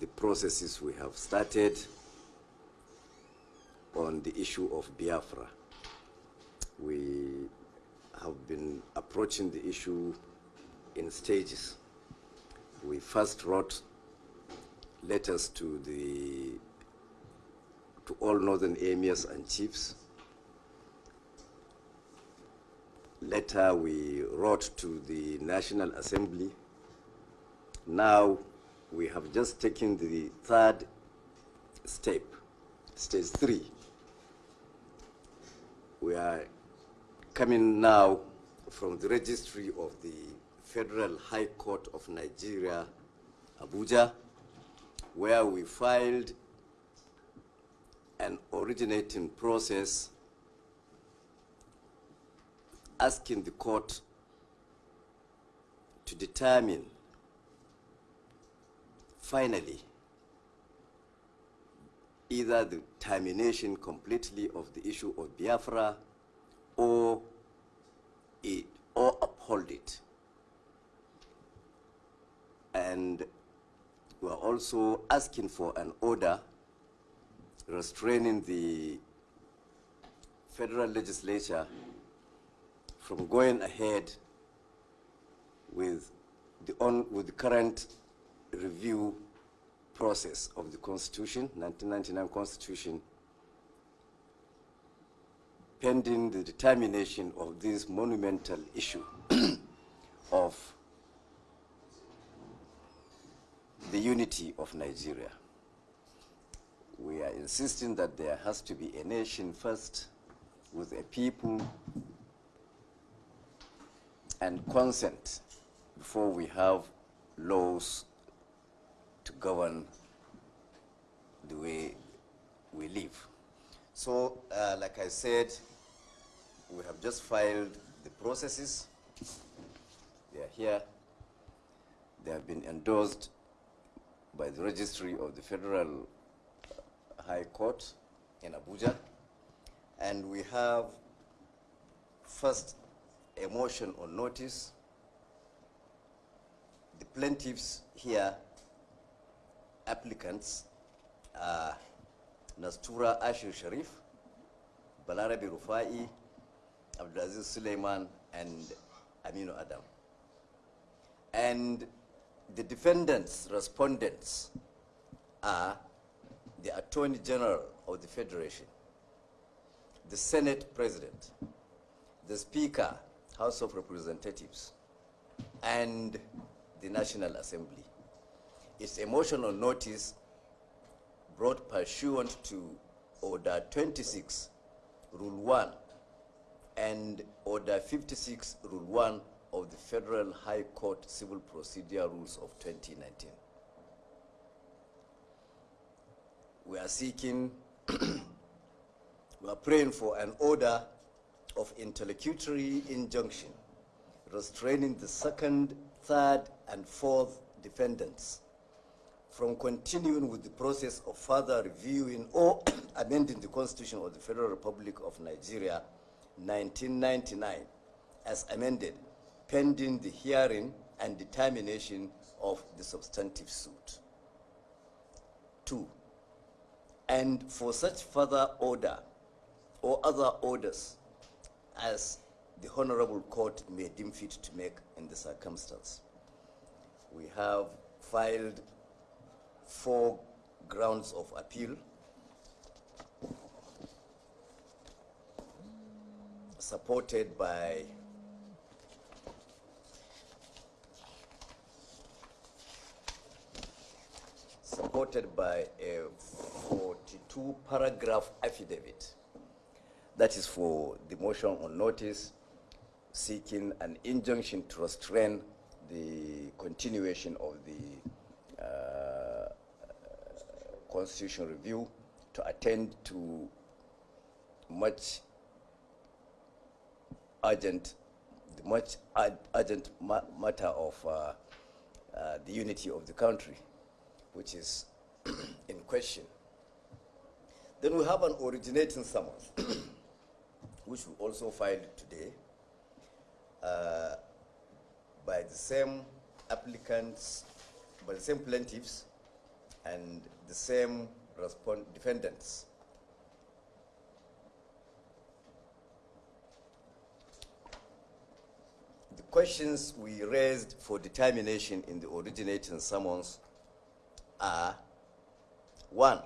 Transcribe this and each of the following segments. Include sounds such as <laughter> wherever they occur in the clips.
the processes we have started on the issue of Biafra. We have been approaching the issue in stages. We first wrote letters to the to all northern emirs and chiefs. Later we wrote to the National Assembly. Now we have just taken the third step, stage three. We are coming now from the registry of the Federal High Court of Nigeria, Abuja, where we filed an originating process asking the court to determine finally either the termination completely of the issue of Biafra or it or uphold it. And we're also asking for an order restraining the federal legislature from going ahead with the, on, with the current review process of the Constitution, 1999 Constitution, pending the determination of this monumental issue <clears throat> of the unity of Nigeria. We are insisting that there has to be a nation first with a people and consent before we have laws to govern the way we live. So, uh, like I said, we have just filed the processes. They are here. They have been endorsed by the registry of the Federal High Court in Abuja. And we have first a motion on notice. The plaintiffs here, applicants, are Nastura Ashir Sharif, Balarabi Rufai, Abdulaziz Suleiman, and Aminu Adam. And the defendants, respondents, are the Attorney General of the Federation, the Senate President, the Speaker, House of Representatives, and the National Assembly. It's emotional notice brought pursuant to Order 26, Rule 1, and Order 56, Rule 1 of the Federal High Court Civil Procedure Rules of 2019. We are seeking, <clears throat> we are praying for an order of interlocutory injunction restraining the second, third, and fourth defendants from continuing with the process of further reviewing or <clears throat> amending the Constitution of the Federal Republic of Nigeria 1999 as amended pending the hearing and determination of the substantive suit. Two, and for such further order or other orders as the Honorable Court may deem fit to make in the circumstance. We have filed four grounds of appeal. Supported by supported by a 42 paragraph affidavit. That is for the motion on notice seeking an injunction to restrain the continuation of the uh, constitutional review to attend to much urgent, much urgent ma matter of uh, uh, the unity of the country, which is <clears throat> in question. Then we have an originating summons, <clears throat> which we also filed today uh, by the same applicants, by the same plaintiffs, and the same defendants. The questions we raised for determination in the originating summons are one,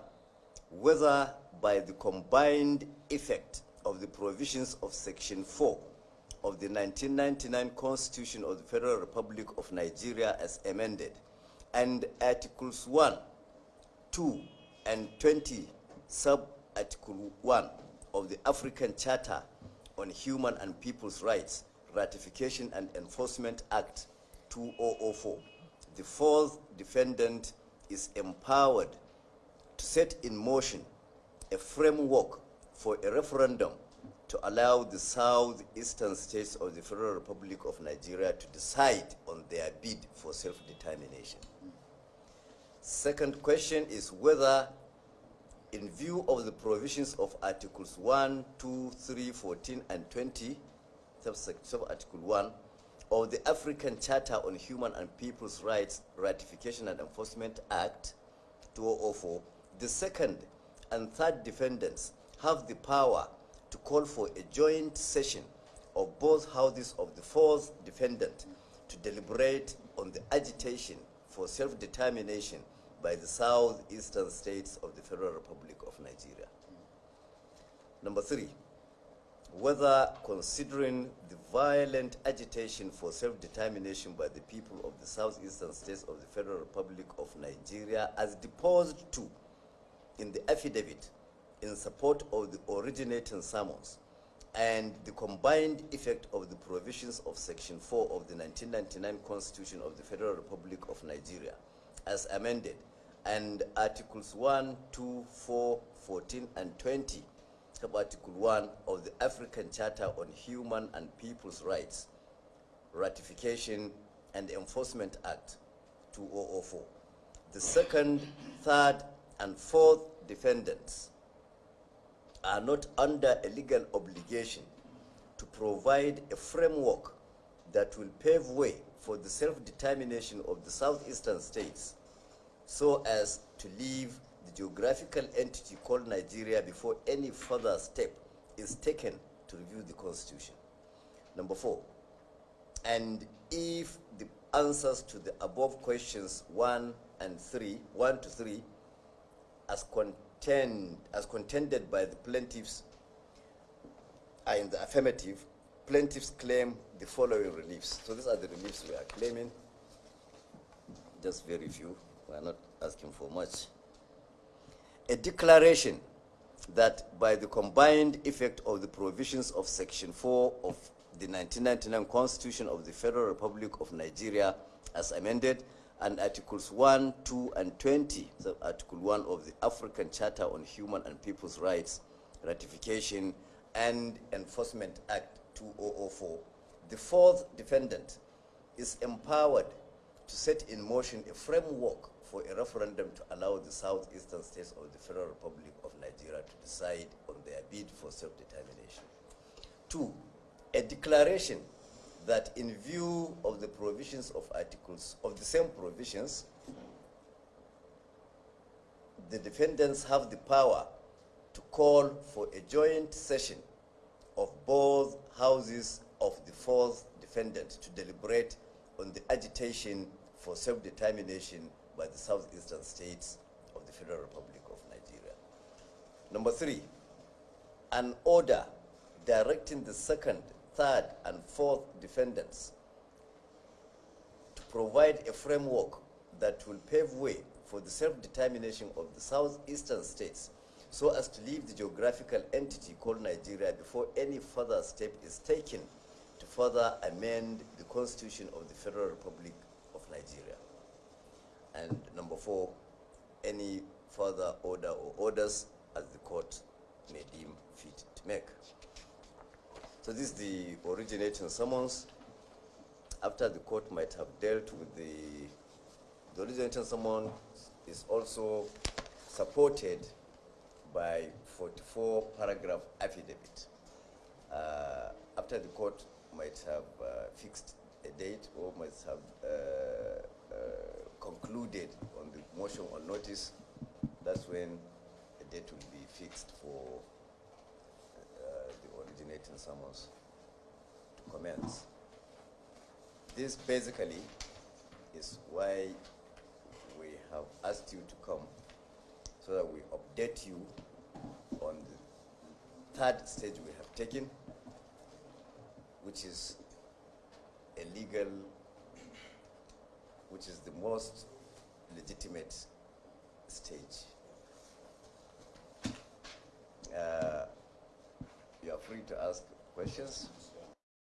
whether by the combined effect of the provisions of Section 4 of the 1999 Constitution of the Federal Republic of Nigeria as amended and Articles 1, 2, and 20, sub-article 1 of the African Charter on Human and People's Rights, Ratification and Enforcement Act 2004. The fourth defendant is empowered to set in motion a framework for a referendum to allow the southeastern states of the Federal Republic of Nigeria to decide on their bid for self-determination. Second question is whether, in view of the provisions of Articles 1, 2, 3, 14, and 20, sub-article 1, of the African Charter on Human and People's Rights Ratification and Enforcement Act 2004, the second and third defendants have the power to call for a joint session of both houses of the fourth defendant to deliberate on the agitation for self-determination by the southeastern states of the Federal Republic of Nigeria. Number three, whether considering the violent agitation for self-determination by the people of the southeastern states of the Federal Republic of Nigeria as deposed to in the affidavit in support of the originating summons and the combined effect of the provisions of Section 4 of the 1999 Constitution of the Federal Republic of Nigeria as amended and Articles 1, 2, 4, 14, and 20, Article 1 of the African Charter on Human and People's Rights, Ratification and Enforcement Act 2004. The second, third, and fourth defendants are not under a legal obligation to provide a framework that will pave way for the self-determination of the southeastern states so as to leave the geographical entity called Nigeria before any further step is taken to review the constitution. Number four, and if the answers to the above questions one and three, one to three, as contend, as contended by the plaintiffs are in the affirmative, plaintiffs claim the following reliefs. So these are the reliefs we are claiming, just very few. We are not asking for much. A declaration that by the combined effect of the provisions of Section 4 of the 1999 Constitution of the Federal Republic of Nigeria as amended and Articles 1, 2, and 20, so Article 1 of the African Charter on Human and People's Rights, Ratification and Enforcement Act 2004, the fourth defendant is empowered to set in motion a framework for a referendum to allow the southeastern states of the Federal Republic of Nigeria to decide on their bid for self-determination. Two, a declaration that in view of the provisions of articles, of the same provisions, the defendants have the power to call for a joint session of both houses of the fourth defendant to deliberate on the agitation for self-determination by the southeastern states of the Federal Republic of Nigeria. Number three, an order directing the second, third, and fourth defendants to provide a framework that will pave way for the self-determination of the southeastern states so as to leave the geographical entity called Nigeria before any further step is taken to further amend the constitution of the Federal Republic of Nigeria. And number four, any further order or orders as the court may deem fit to make. So this is the originating summons. After the court might have dealt with the, the originating summons is also supported by 44 paragraph affidavit. Uh, after the court might have uh, fixed a date or might have uh, uh concluded on the motion on notice, that's when a date will be fixed for uh, the originating summons to commence. This basically is why we have asked you to come so that we update you on the third stage we have taken, which is a legal, which is the most legitimate stage. Uh, you are free to ask questions.